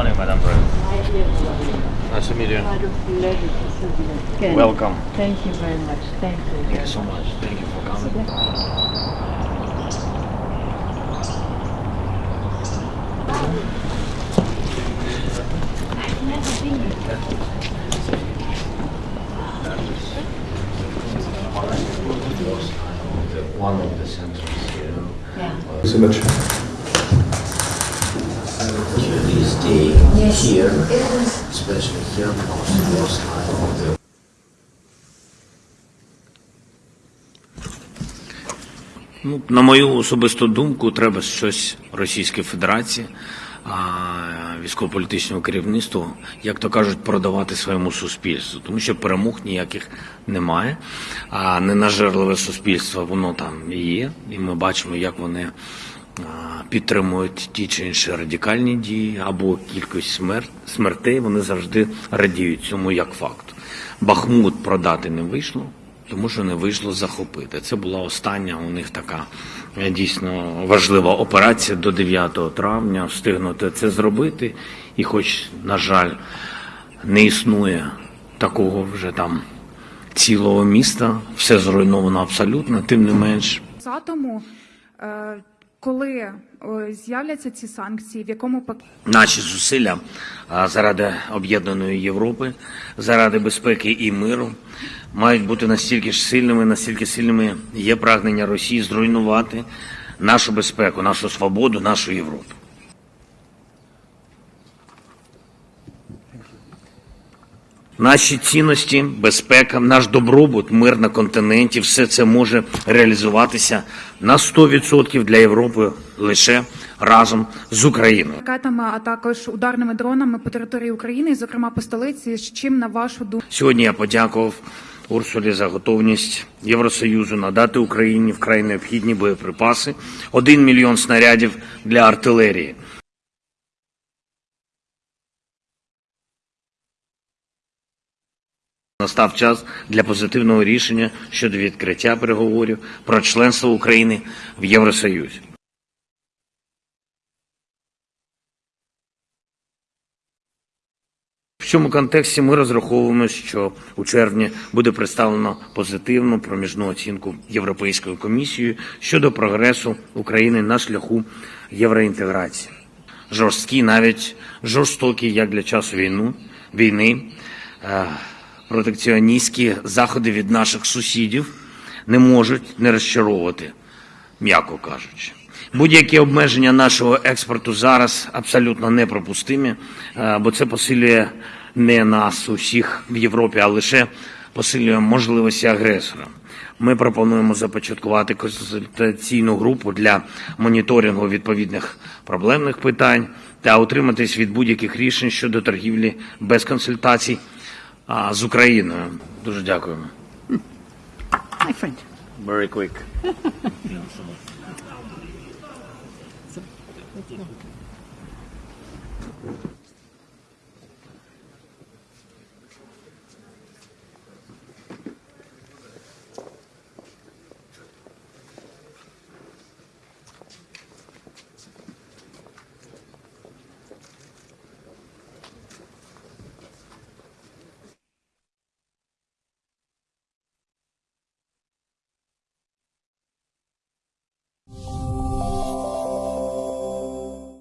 Nice to meet you. Out of pleasure to see you again. Welcome. Thank you very much. Thank you. Thank you so much. Thank you for coming. I've never been here. One of the centers here. Yeah. so much. Usually stay here, especially here because it was time of the Ну, на мою особисту думку, треба щось Російській Федерації, військово-політичному керівництву, як то кажуть, продавати своєму суспільству, тому що перемог ніяких немає. А ненажерливе суспільство воно там є, і ми бачимо, як вони підтримують ті чи інші радикальні дії або кількість смер... смертей. Вони завжди радіють цьому як факту. Бахмут продати не вийшло тому що не вийшло захопити. Це була остання у них така е, дійсно важлива операція до 9 травня. Встигнути це зробити, і, хоч, на жаль, не існує такого вже там цілого міста, все зруйновано абсолютно, тим не менш. 20-му, е, коли е, з'являться ці санкції, в якому пакеті Наші зусилля заради об'єднаної Європи, заради безпеки і миру мають бути настільки ж сильними, настільки сильними є прагнення Росії зруйнувати нашу безпеку, нашу свободу, нашу Європу. Наші цінності, безпека, наш добробут, мир на континенті все це може реалізуватися на 100% для Європи лише разом з Україною. ракетами, а також ударними дронами по території України, і, зокрема по столиці, з чим на вашу думку Сьогодні я подякував Урсулі за готовність Євросоюзу надати Україні вкрай необхідні боєприпаси, один мільйон снарядів для артилерії. Настав час для позитивного рішення щодо відкриття переговорів про членство України в Євросоюзі. В цьому контексті ми розраховуємо, що у червні буде представлено позитивну проміжну оцінку Європейською комісією щодо прогресу України на шляху євроінтеграції. Жорсткі, навіть жорстокі, як для часу війну, війни, е, протекціоністські заходи від наших сусідів не можуть не розчаровувати, м'яко кажучи. Будь-які обмеження нашого експорту зараз абсолютно непропустимі, е, бо це посилює не нас усіх в Європі, а лише посилює можливості агресора. Ми пропонуємо започаткувати консультаційну групу для моніторингу відповідних проблемних питань та утриматись від будь-яких рішень щодо торгівлі без консультацій а, з Україною. Дуже дякуємо. My friend. Very quick.